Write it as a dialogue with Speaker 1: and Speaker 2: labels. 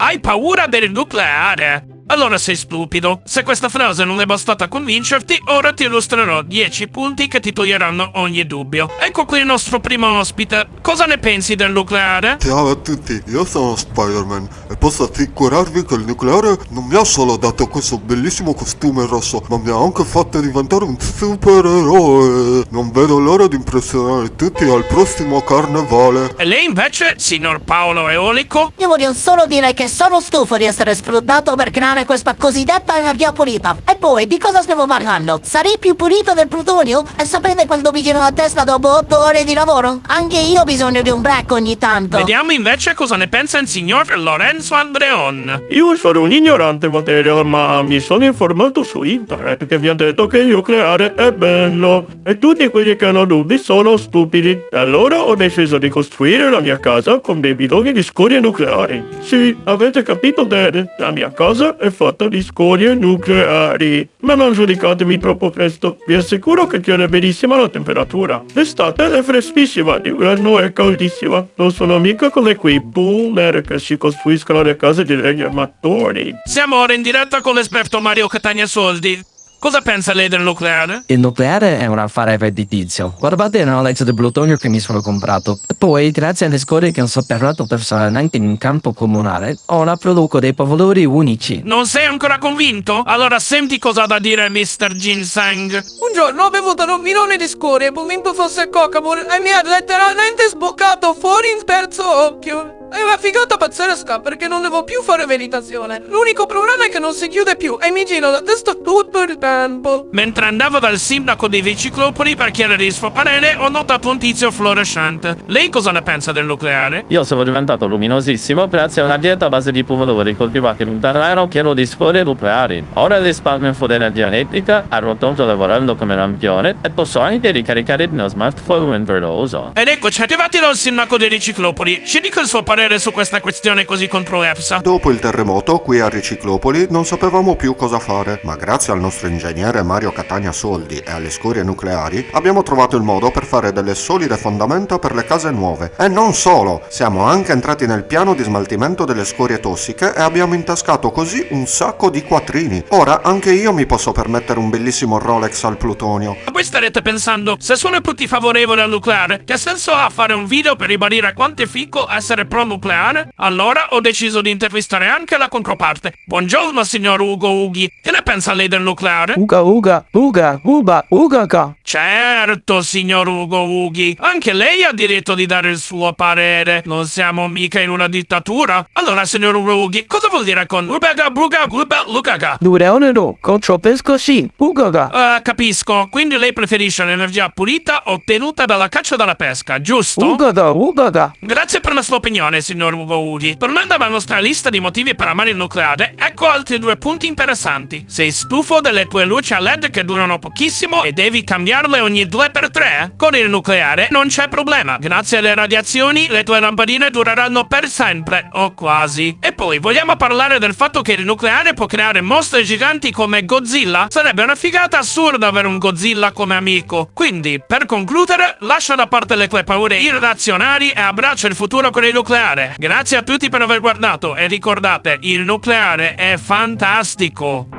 Speaker 1: Hai paura del nucleare? Allora sei stupido. Se questa frase non è bastata a convincerti, ora ti illustrerò 10 punti che ti toglieranno ogni dubbio. Ecco qui il nostro primo ospite. Cosa ne pensi del nucleare?
Speaker 2: Ciao a tutti, io sono Spider-Man e posso assicurarvi che il nucleare non mi ha solo dato questo bellissimo costume rosso, ma mi ha anche fatto diventare un supereroe. Non vedo l'ora di impressionare tutti al prossimo carnevale.
Speaker 1: E lei invece, signor Paolo Eolico?
Speaker 3: Io voglio solo dire che sono stufo di essere sfruttato per creare questa cosiddetta energia pulita. E poi, di cosa stiamo parlando? Sarei più pulito del plutonio? E sapete quando mi giro la testa dopo 8 ore di lavoro? Anche io ho bisogno di un break ogni tanto.
Speaker 1: Vediamo invece cosa ne pensa il signor Lorenzo Andreon.
Speaker 4: Io sono un ignorante materia, ma mi sono informato su internet che vi ha detto che il nucleare è bello. E tutti quelli che hanno dubbi sono stupidi. Allora ho deciso di costruire la mia casa con dei bidoni di scorie nucleari. Sì, avete capito bene. La mia casa è fatta di scorie nucleari. Ma non giudicatemi troppo presto. Vi assicuro che tiene benissimo la temperatura. L'estate è freschissima, d'inverno è caldissima. Non sono mica come quei boomer che si costruiscono le case di legni amatori.
Speaker 1: Siamo ora in diretta con l'esperto Mario Catania Soldi. Cosa pensa lei del nucleare?
Speaker 5: Il nucleare è un affare redditizio. Guardate la legge del plutonio che mi sono comprato. Poi, grazie alle scorie che ho sotterrato personalmente in un campo comunale, ora produco dei valori unici.
Speaker 1: Non sei ancora convinto? Allora senti cosa ha da dire Mr. Ginseng.
Speaker 6: Un giorno ho bevuto un minone di scorie, convinto fosse Cocamore, e mi ha letteralmente sboccato fuori in terzo occhio. È una figata pazzesca perché non devo più fare meditazione. L'unico problema è che non si chiude più e mi giro la testa tutto il tempo.
Speaker 1: Mentre andavo dal sindaco dei Viciclopoli per chiedere il suo parere, ho notato un tizio fluorescente. Lei cosa ne pensa del nucleare?
Speaker 7: Io sono diventato luminosissimo grazie a una dieta a base di pomodori coltivati in un terreno pieno di scorie nucleari. Ora risparmio in energia elettrica, arrotondo lavorando come lampione e posso anche ricaricare il mio smartphone lo uso.
Speaker 1: Ed eccoci arrivati dal sindaco dei Riciclopoli. Ci dica il suo parere su questa questione così controversa.
Speaker 2: Dopo il terremoto, qui a Riciclopoli, non sapevamo più cosa fare, ma grazie al nostro ingegnere Mario Catania Soldi e alle scorie nucleari, abbiamo trovato il modo per fare delle solide fondamenta per le case nuove. E non solo, siamo anche entrati nel piano di smaltimento delle scorie tossiche e abbiamo intascato così un sacco di quattrini. Ora anche io mi posso permettere un bellissimo Rolex al plutonio.
Speaker 1: Ma voi starete pensando, se sono tutti favorevoli al nucleare, che senso ha fare un video per ribadire quanto è fico essere pro nucleare? Allora ho deciso di intervistare anche la controparte. Buongiorno, signor Ugo Ughi. Che ne pensa lei del nucleare?
Speaker 8: Uga uga, uga, uba, ugaga.
Speaker 1: Certo, signor Ugo Ughi. Anche lei ha diritto di dare il suo parere. Non siamo mica in una dittatura. Allora, signor Ugo Ughi, cosa vuol dire con Ubaga, Buga, Guba, Lugaga?
Speaker 8: Dureonero, contropesco sì, ugaga.
Speaker 1: Eh, capisco. Quindi lei preferisce l'energia pulita ottenuta dalla caccia e dalla pesca, giusto?
Speaker 8: Ugaga, ugaga.
Speaker 1: Grazie per la sua opinione, signor Ugo Ughi. Tornando alla nostra lista di motivi per amare il nucleare, ecco altri due punti interessanti. Sei stufo delle tue luci a LED che durano pochissimo e devi cambiarle ogni 2x3? Con il nucleare non c'è problema. Grazie alle radiazioni le tue lampadine dureranno per sempre, o quasi. E poi, vogliamo parlare del fatto che il nucleare può creare mostri giganti come Godzilla? Sarebbe una figata assurda avere un Godzilla come amico. Quindi, per concludere, lascia da parte le tue paure irrazionali e abbraccia il futuro con il nucleare. Grazie a tutti per aver guardato e ricordate, il nucleare è fantastico.